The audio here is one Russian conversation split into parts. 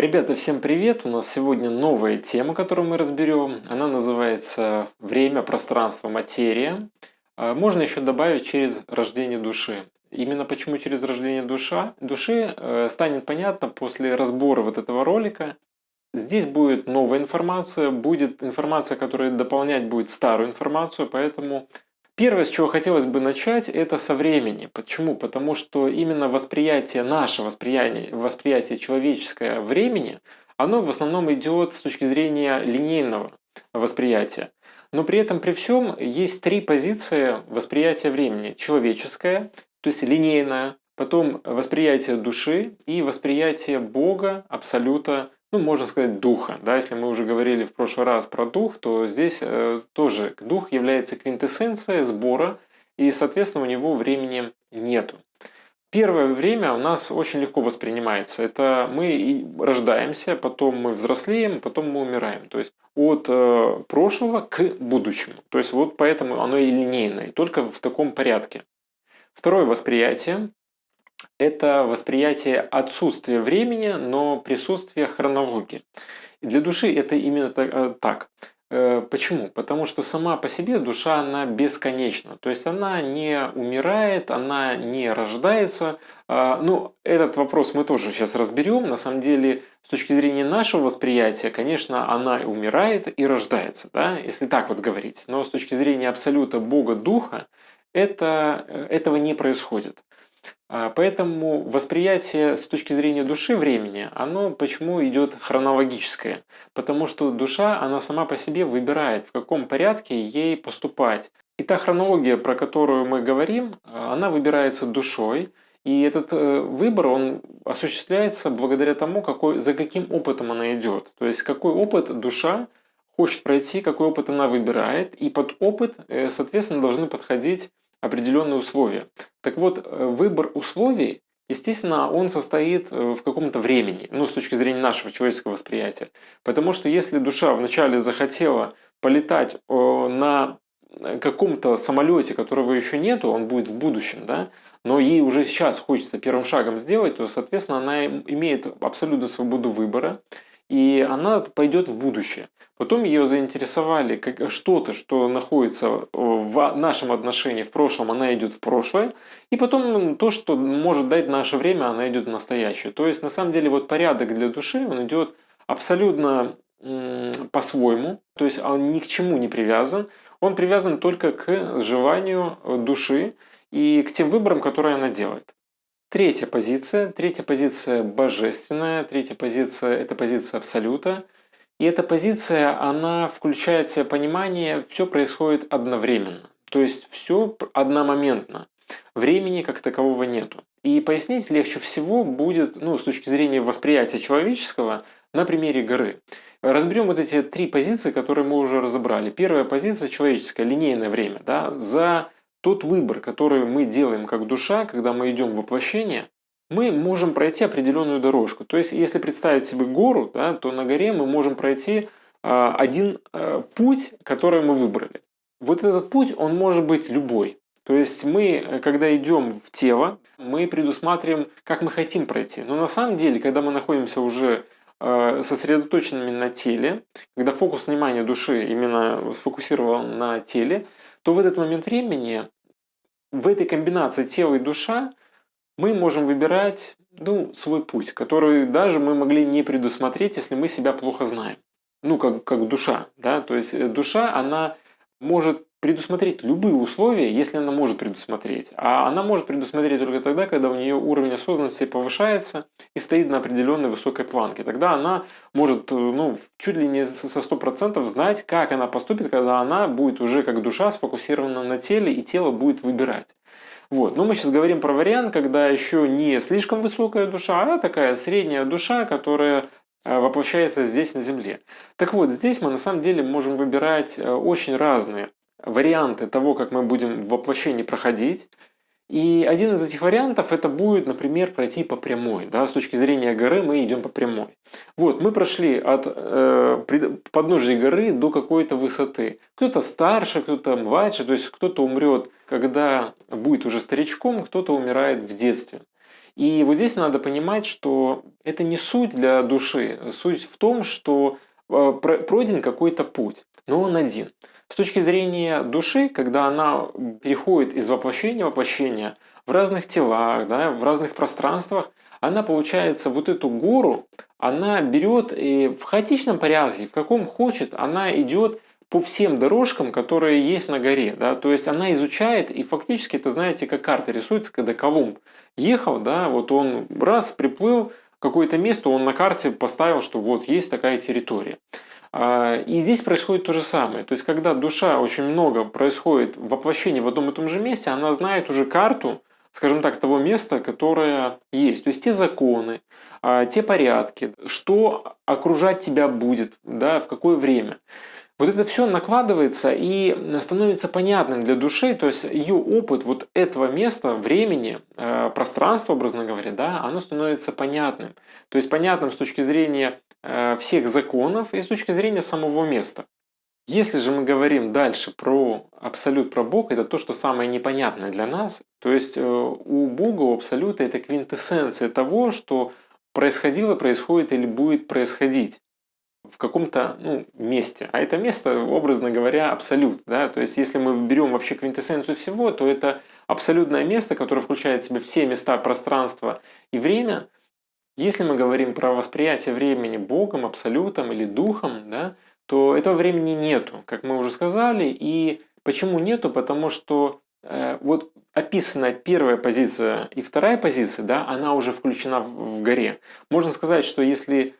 Ребята, всем привет! У нас сегодня новая тема, которую мы разберем. Она называется «Время, пространство, материя». А, можно еще добавить через рождение души. Именно почему через рождение душа, души э, станет понятно после разбора вот этого ролика. Здесь будет новая информация, будет информация, которая дополнять будет старую информацию, поэтому Первое, с чего хотелось бы начать, это со времени. Почему? Потому что именно восприятие, наше восприятие, восприятие человеческое времени, оно в основном идет с точки зрения линейного восприятия. Но при этом, при всем, есть три позиции восприятия времени. Человеческое, то есть линейное, потом восприятие души и восприятие Бога, Абсолюта, ну, можно сказать, духа. Да? Если мы уже говорили в прошлый раз про дух, то здесь э, тоже дух является квинтэссенцией сбора, и, соответственно, у него времени нету. Первое время у нас очень легко воспринимается. Это мы рождаемся, потом мы взрослеем, потом мы умираем. То есть от э, прошлого к будущему. То есть вот поэтому оно и линейное, только в таком порядке. Второе восприятие это восприятие отсутствия времени, но присутствие хронологии. Для души это именно э, так. Э, почему? Потому что сама по себе душа, она бесконечна. То есть она не умирает, она не рождается. А, ну, этот вопрос мы тоже сейчас разберем. На самом деле, с точки зрения нашего восприятия, конечно, она умирает и рождается, да? если так вот говорить. Но с точки зрения абсолюта Бога Духа, это, э, этого не происходит. А, поэтому восприятие с точки зрения души времени, оно почему идет хронологическое? Потому что душа, она сама по себе выбирает, в каком порядке ей поступать. И та хронология, про которую мы говорим, она выбирается душой, и этот э, выбор, он осуществляется благодаря тому, какой, за каким опытом она идет. То есть, какой опыт душа хочет пройти, какой опыт она выбирает, и под опыт, э, соответственно, должны подходить определенные условия. Так вот, э, выбор условий, естественно, он состоит э, в каком-то времени, ну, с точки зрения нашего человеческого восприятия. Потому что если душа вначале захотела полетать на каком-то самолете, которого еще нету, он будет в будущем, да, но ей уже сейчас хочется первым шагом сделать, то, соответственно, она имеет абсолютную свободу выбора, и она пойдет в будущее. Потом ее заинтересовали что-то, что находится в нашем отношении в прошлом, она идет в прошлое. И потом то, что может дать наше время, она идет в настоящее. То есть на самом деле вот порядок для души, он идет абсолютно по-своему. То есть он ни к чему не привязан. Он привязан только к желанию души и к тем выборам, которые она делает. Третья позиция. Третья позиция божественная. Третья позиция – это позиция Абсолюта. И эта позиция, она включает в себя понимание, все происходит одновременно. То есть все одномоментно. Времени как такового нету. И пояснить легче всего будет, ну, с точки зрения восприятия человеческого, на примере горы. Разберем вот эти три позиции, которые мы уже разобрали. Первая позиция человеческая, линейное время. Да, за тот выбор, который мы делаем как душа, когда мы идем в воплощение, мы можем пройти определенную дорожку. То есть, если представить себе гору, да, то на горе мы можем пройти э, один э, путь, который мы выбрали. Вот этот путь, он может быть любой. То есть мы, когда идем в тело, мы предусматриваем, как мы хотим пройти. Но на самом деле, когда мы находимся уже э, сосредоточенными на теле, когда фокус внимания души именно сфокусирован на теле, то в этот момент времени, в этой комбинации тела и душа, мы можем выбирать ну, свой путь, который даже мы могли не предусмотреть, если мы себя плохо знаем. Ну, как, как душа. Да? То есть э, душа, она может предусмотреть любые условия, если она может предусмотреть. А она может предусмотреть только тогда, когда у нее уровень осознанности повышается и стоит на определенной высокой планке. Тогда она может э, ну, чуть ли не со 100% знать, как она поступит, когда она будет уже как душа сфокусирована на теле, и тело будет выбирать. Вот. Но мы сейчас говорим про вариант, когда еще не слишком высокая душа, а такая средняя душа, которая э, воплощается здесь на Земле. Так вот, здесь мы на самом деле можем выбирать э, очень разные варианты того, как мы будем в воплощении проходить. И один из этих вариантов это будет, например, пройти по прямой. Да? С точки зрения горы мы идем по прямой. Вот, мы прошли от э, подножия горы до какой-то высоты. Кто-то старше, кто-то младше, то есть кто-то умрет, когда будет уже старичком, кто-то умирает в детстве. И вот здесь надо понимать, что это не суть для души. Суть в том, что э, пройден какой-то путь, но он один. С точки зрения души, когда она переходит из воплощения в воплощение в разных телах, да, в разных пространствах, она, получается, вот эту гору, она берет и в хаотичном порядке, в каком хочет, она идет по всем дорожкам, которые есть на горе. Да? То есть она изучает, и фактически это, знаете, как карта рисуется, когда Колумб ехал, да, вот он раз приплыл, какое-то место он на карте поставил, что вот есть такая территория. А, и здесь происходит то же самое. То есть, когда душа очень много происходит воплощение в одном и том же месте, она знает уже карту, скажем так, того места, которое есть. То есть те законы, а, те порядки, что окружать тебя будет, да, в какое время. Вот это все накладывается и становится понятным для души, то есть ее опыт вот этого места, времени, а, пространства, образно говоря, да, оно становится понятным. То есть понятным с точки зрения а, всех законов и с точки зрения самого места. Если же мы говорим дальше про абсолют, про Бога, это то, что самое непонятное для нас. То есть э, у Бога, у абсолюта это квинтэссенция того, что происходило, происходит или будет происходить в каком-то ну, месте. А это место, образно говоря, абсолют. Да? То есть если мы берем вообще квинтэссенцию всего, то это абсолютное место, которое включает в себя все места, пространства и время. Если мы говорим про восприятие времени Богом, абсолютом или духом, да, то этого времени нету, как мы уже сказали. И почему нету? Потому что э, вот описанная первая позиция и вторая позиция, да, она уже включена в, в горе. Можно сказать, что если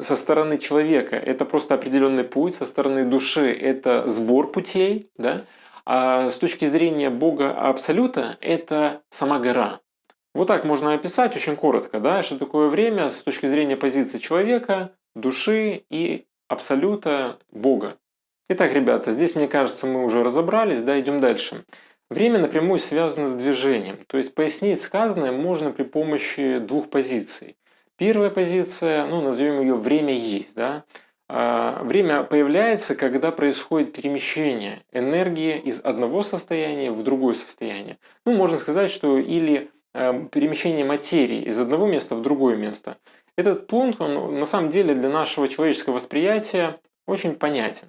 со стороны человека это просто определенный путь, со стороны души это сбор путей, да, а с точки зрения Бога Абсолюта это сама гора. Вот так можно описать очень коротко, да, что такое время с точки зрения позиции человека, души и абсолюта Бога. Итак, ребята, здесь, мне кажется, мы уже разобрались, да, идем дальше. Время напрямую связано с движением, то есть пояснить сказанное можно при помощи двух позиций. Первая позиция, ну, назовем ее «время есть», да, а, Время появляется, когда происходит перемещение энергии из одного состояния в другое состояние. Ну, можно сказать, что или э, перемещение материи из одного места в другое место. Этот пункт, он на самом деле для нашего человеческого восприятия очень понятен.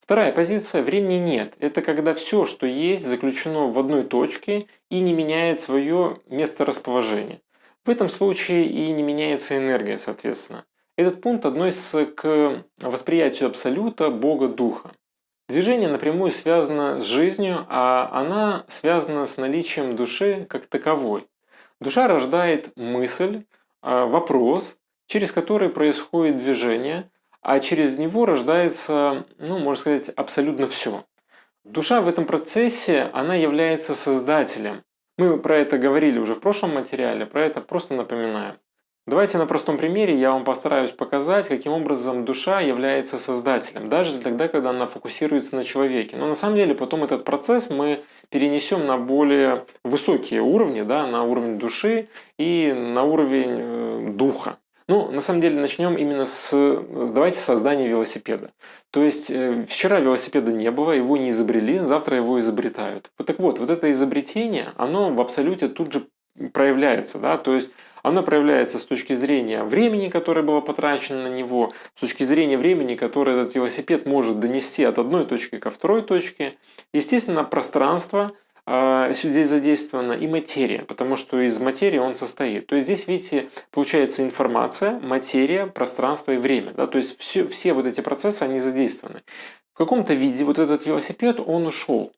Вторая позиция – времени нет. Это когда все, что есть, заключено в одной точке и не меняет свое место расположения. В этом случае и не меняется энергия, соответственно. Этот пункт относится к восприятию Абсолюта, Бога, Духа. Движение напрямую связано с жизнью, а она связана с наличием души как таковой. Душа рождает мысль, а, вопрос, через который происходит движение, а через него рождается, ну, можно сказать, абсолютно все. Душа в этом процессе, она является создателем. Мы про это говорили уже в прошлом материале, про это просто напоминаем. Давайте на простом примере я вам постараюсь показать, каким образом душа является создателем, даже тогда, когда она фокусируется на человеке. Но на самом деле потом этот процесс мы перенесем на более высокие уровни, да, на уровень души и на уровень э, духа. Ну, на самом деле, начнем именно с, давайте, создания велосипеда. То есть, э, вчера велосипеда не было, его не изобрели, завтра его изобретают. Вот так вот, вот это изобретение, оно в абсолюте тут же проявляется, да, то есть оно проявляется с точки зрения времени, которое было потрачено на него, с точки зрения времени, которое этот велосипед может донести от одной точки ко второй точке. Естественно, пространство, здесь задействована и материя, потому что из материи он состоит. То есть здесь, видите, получается информация, материя, пространство и время. Да? То есть все, все вот эти процессы, они задействованы. В каком-то виде вот этот велосипед, он ушел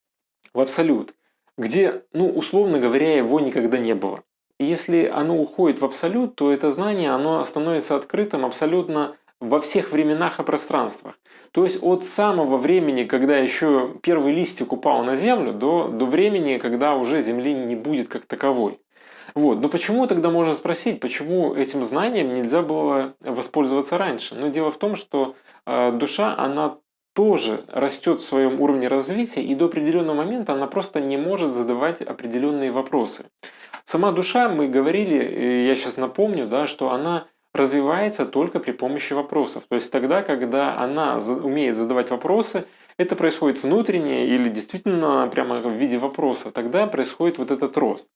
в абсолют, где, ну, условно говоря, его никогда не было. И если оно уходит в абсолют, то это знание, оно становится открытым абсолютно во всех временах и пространствах. То есть от самого времени, когда еще первый листик упал на землю, до, до времени, когда уже земли не будет как таковой. Вот. Но почему тогда можно спросить, почему этим знанием нельзя было воспользоваться раньше? Но дело в том, что э, душа, она тоже растет в своем уровне развития, и до определенного момента она просто не может задавать определенные вопросы. Сама душа, мы говорили, я сейчас напомню, да, что она развивается только при помощи вопросов. То есть тогда, когда она умеет задавать вопросы, это происходит внутренне или действительно прямо в виде вопроса, тогда происходит вот этот рост.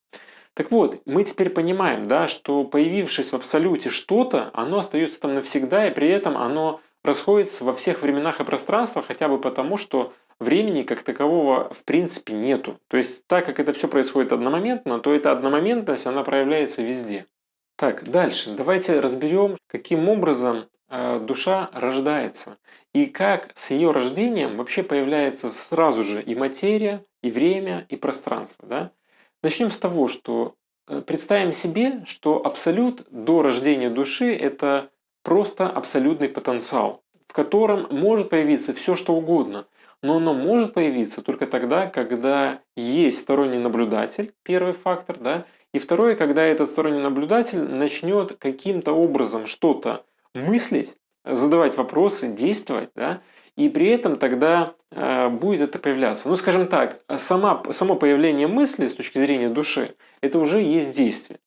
Так вот, мы теперь понимаем, да, что появившись в абсолюте что-то, оно остается там навсегда, и при этом оно расходится во всех временах и пространствах, хотя бы потому, что времени как такового в принципе нету. То есть так как это все происходит одномоментно, то эта одномоментность, она проявляется везде. Так, дальше. Давайте разберем, каким образом э, душа рождается. И как с ее рождением вообще появляется сразу же и материя, и время, и пространство. Да? Начнем с того, что э, представим себе, что абсолют до рождения души – это просто абсолютный потенциал, в котором может появиться все, что угодно. Но оно может появиться только тогда, когда есть сторонний наблюдатель, первый фактор, да, и второе, когда этот сторонний наблюдатель начнет каким-то образом что-то мыслить, задавать вопросы, действовать, да, и при этом тогда э, будет это появляться. Ну, скажем так, сама, само появление мысли с точки зрения души, это уже есть действие.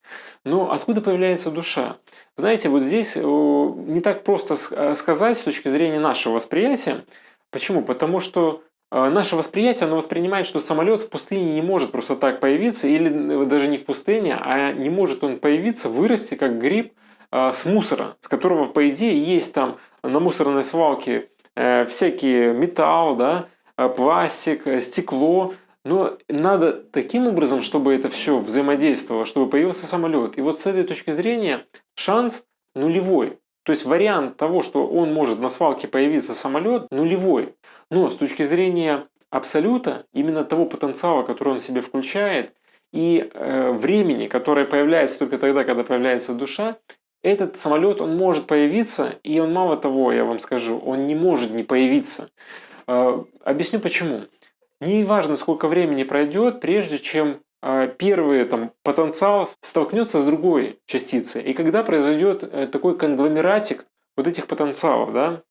Но откуда появляется душа? Знаете, вот здесь не так просто э, сказать с точки зрения нашего восприятия. Почему? Потому что наше восприятие, оно воспринимает, что самолет в пустыне не может просто так появиться, или э, даже не в пустыне, а не может он появиться, вырасти как гриб а, с мусора, с которого, по идее, есть там на мусорной свалке э, всякие металл, да, а, пластик, э, стекло, но надо таким образом, чтобы это все взаимодействовало, чтобы появился самолет. И вот с этой точки зрения шанс нулевой. То есть вариант того, что он может на свалке появиться самолет, нулевой. Но с точки зрения абсолюта, именно того потенциала, который он в себе включает, и э, времени, которое появляется только тогда, когда появляется душа, этот самолет, он может появиться, и он мало того, я вам скажу, он не может не появиться. Э, объясню почему. Не важно, сколько времени пройдет, прежде чем первый там, потенциал столкнется с другой частицей. И когда произойдет э, такой конгломератик вот этих потенциалов, да,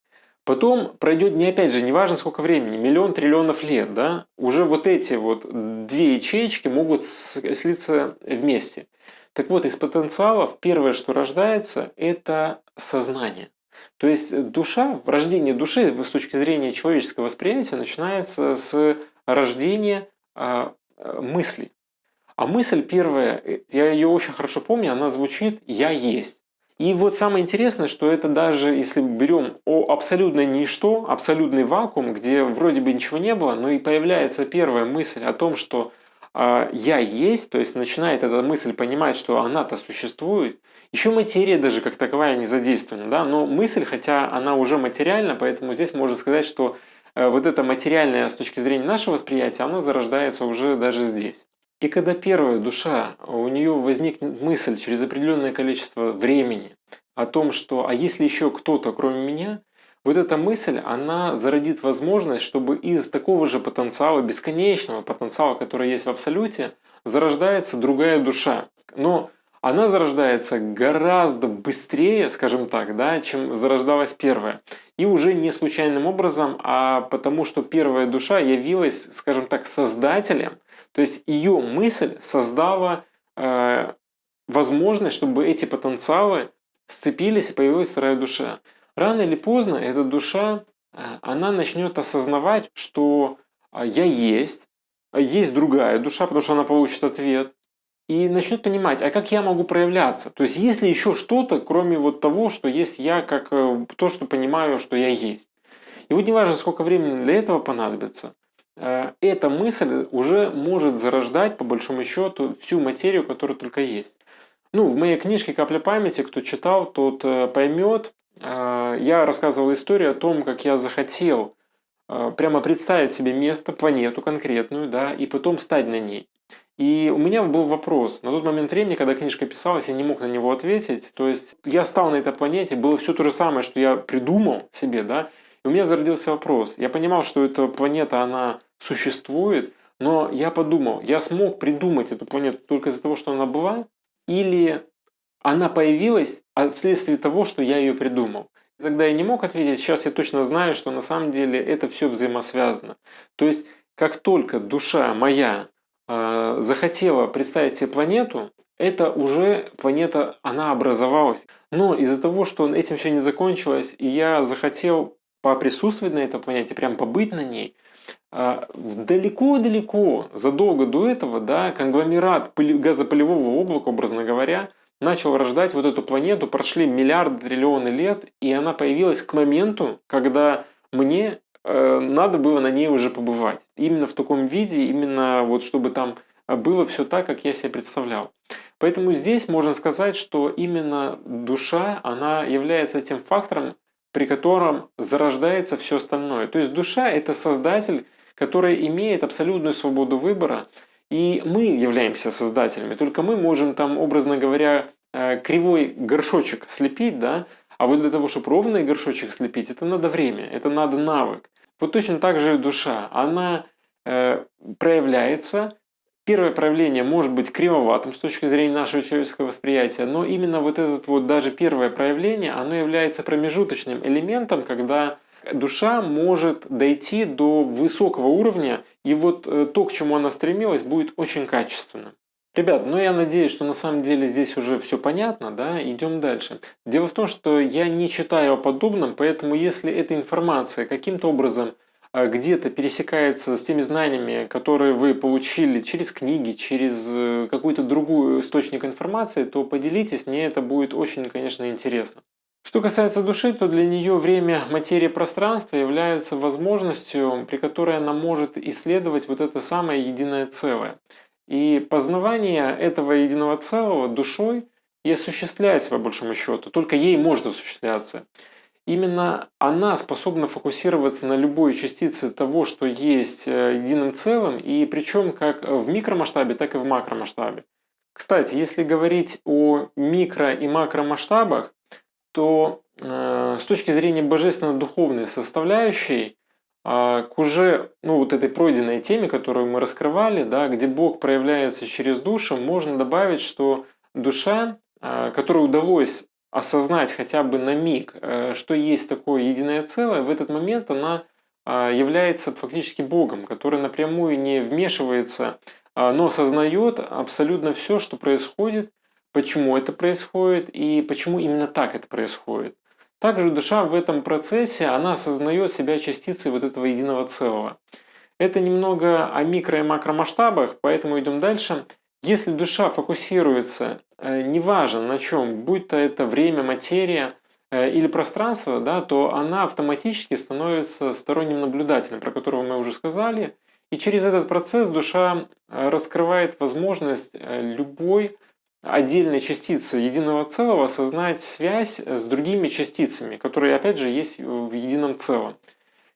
потом пройдет не опять же, неважно сколько времени, миллион триллионов лет, да, уже вот эти вот две ячейки могут слиться вместе. Так вот, из потенциалов первое, что рождается, это сознание. То есть душа, рождение души с точки зрения человеческого восприятия начинается с рождения э, мыслей. А мысль первая, э, я ее очень хорошо помню, она звучит «я есть». И вот самое интересное, что это даже если берем о абсолютное ничто, абсолютный вакуум, где вроде бы ничего не было, но и появляется первая мысль о том, что э, я есть, то есть начинает эта мысль понимать, что она-то существует. Еще материя даже как таковая не задействована, да, но мысль, хотя она уже материальна, поэтому здесь можно сказать, что э, вот это материальное с точки зрения нашего восприятия, оно зарождается уже даже здесь. И когда первая душа, у нее возникнет мысль через определенное количество времени о том, что «а если еще кто-то кроме меня?», вот эта мысль, она зародит возможность, чтобы из такого же потенциала, бесконечного потенциала, который есть в Абсолюте, зарождается другая душа. Но она зарождается гораздо быстрее, скажем так, да, чем зарождалась первая. И уже не случайным образом, а потому что первая душа явилась, скажем так, создателем – то есть ее мысль создала э, возможность, чтобы эти потенциалы сцепились и появилась вторая душа. Рано или поздно эта душа, э, она начнет осознавать, что э, я есть, есть другая душа, потому что она получит ответ, и начнет понимать, а как я могу проявляться? То есть есть ли еще что-то, кроме вот того, что есть я, как э, то, что понимаю, что я есть. И вот неважно, сколько времени для этого понадобится, эта мысль уже может зарождать, по большому счету, всю материю, которая только есть. Ну, в моей книжке «Капля памяти», кто читал, тот э, поймет. Э, я рассказывал историю о том, как я захотел прямо представить себе место, планету конкретную, да, и потом стать на ней. И у меня был вопрос. На тот момент времени, когда книжка писалась, я не мог на него ответить. То есть я стал на этой планете, было все то же самое, что я придумал себе, да, и у меня зародился вопрос. Я понимал, что эта планета, она существует, но я подумал, я смог придумать эту планету только из-за того, что она была, или она появилась а вследствие того, что я ее придумал. Тогда я не мог ответить, сейчас я точно знаю, что на самом деле это все взаимосвязано. То есть, как только душа моя э, захотела представить себе планету, это уже планета, она образовалась. Но из-за того, что этим все не закончилось, и я захотел поприсутствовать на этой планете, прям побыть на ней – далеко-далеко, задолго до этого, да, конгломерат газопылевого облака, образно говоря, начал рождать вот эту планету, прошли миллиарды, триллионы лет, и она появилась к моменту, когда мне э, надо было на ней уже побывать. Именно в таком виде, именно вот чтобы там было все так, как я себе представлял. Поэтому здесь можно сказать, что именно душа, она является тем фактором, при котором зарождается все остальное. То есть душа – это создатель, который имеет абсолютную свободу выбора, и мы являемся создателями, только мы можем там, образно говоря, э, кривой горшочек слепить, да, а вот для того, чтобы ровный горшочек слепить, это надо время, это надо навык. Вот точно так же и душа. Она э, проявляется, первое проявление может быть кривоватым с точки зрения нашего человеческого восприятия, но именно вот это вот даже первое проявление, оно является промежуточным элементом, когда душа может дойти до высокого уровня, и вот э, то, к чему она стремилась, будет очень качественным. Ребят, ну я надеюсь, что на самом деле здесь уже все понятно, да, идем дальше. Дело в том, что я не читаю о подобном, поэтому если эта информация каким-то образом э, где-то пересекается с теми знаниями, которые вы получили через книги, через э, какой-то другой источник информации, то поделитесь, мне это будет очень, конечно, интересно. Что касается души, то для нее время, материя, пространства являются возможностью, при которой она может исследовать вот это самое единое целое. И познавание этого единого целого душой и осуществляется по большому счету, только ей может осуществляться. Именно она способна фокусироваться на любой частице того, что есть э, единым целым, и причем как в микромасштабе, так и в макромасштабе. Кстати, если говорить о микро и макромасштабах, то э, с точки зрения божественно-духовной составляющей, э, к уже ну, вот этой пройденной теме, которую мы раскрывали, да, где Бог проявляется через душу, можно добавить, что душа, э, которой удалось осознать хотя бы на миг, э, что есть такое единое целое, в этот момент она э, является фактически Богом, который напрямую не вмешивается, но осознает абсолютно все, что происходит, почему это происходит и почему именно так это происходит. Также душа в этом процессе, она осознает себя частицей вот этого единого целого. Это немного о микро и макромасштабах, поэтому идем дальше. Если душа фокусируется, э, неважно на чем, будь то это время, материя э, или пространство, да, то она автоматически становится сторонним наблюдателем, про которого мы уже сказали. И через этот процесс душа э, раскрывает возможность любой отдельной частицы единого целого осознать связь с другими частицами, которые опять же есть в едином целом.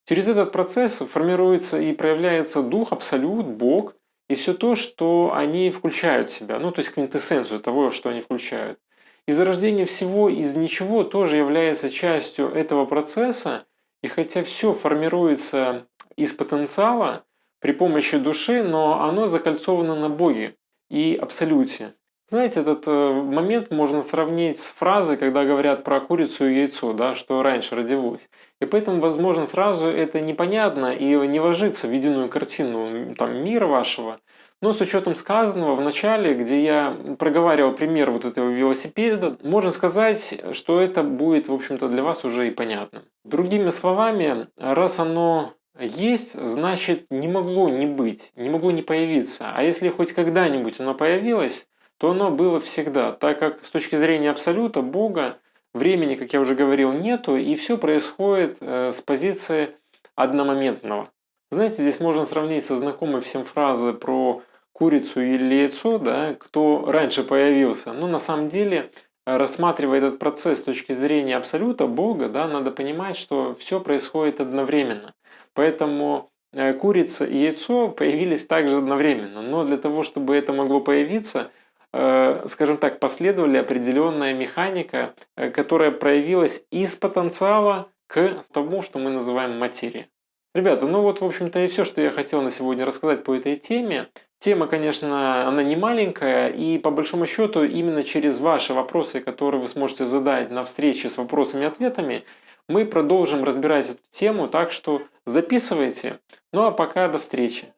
Через этот процесс формируется и проявляется дух, абсолют, Бог и все то, что они включают в себя, ну то есть квинтэссенцию того, что они включают. И зарождение всего из ничего тоже является частью этого процесса, и хотя все формируется из потенциала при помощи души, но оно закольцовано на Боге и Абсолюте. Знаете, этот э, момент можно сравнить с фразой, когда говорят про курицу и яйцо, да, что раньше родилось. И поэтому, возможно, сразу это непонятно и не ложится в единую картину там, мира вашего. Но с учетом сказанного в начале, где я проговаривал пример вот этого велосипеда, можно сказать, что это будет, в общем-то, для вас уже и понятно. Другими словами, раз оно есть, значит, не могло не быть, не могло не появиться. А если хоть когда-нибудь оно появилось, то оно было всегда, так как с точки зрения Абсолюта, Бога, времени, как я уже говорил, нету, и все происходит э, с позиции одномоментного. Знаете, здесь можно сравнить со знакомой всем фразой про курицу или яйцо, да, кто раньше появился. Но на самом деле, рассматривая этот процесс с точки зрения Абсолюта, Бога, да, надо понимать, что все происходит одновременно. Поэтому э, курица и яйцо появились также одновременно. Но для того, чтобы это могло появиться – Э, скажем так, последовали определенная механика, э, которая проявилась из потенциала к тому, что мы называем материей. Ребята, ну вот, в общем-то, и все, что я хотел на сегодня рассказать по этой теме. Тема, конечно, она не маленькая, и по большому счету именно через ваши вопросы, которые вы сможете задать на встрече с вопросами и ответами, мы продолжим разбирать эту тему, так что записывайте. Ну а пока до встречи.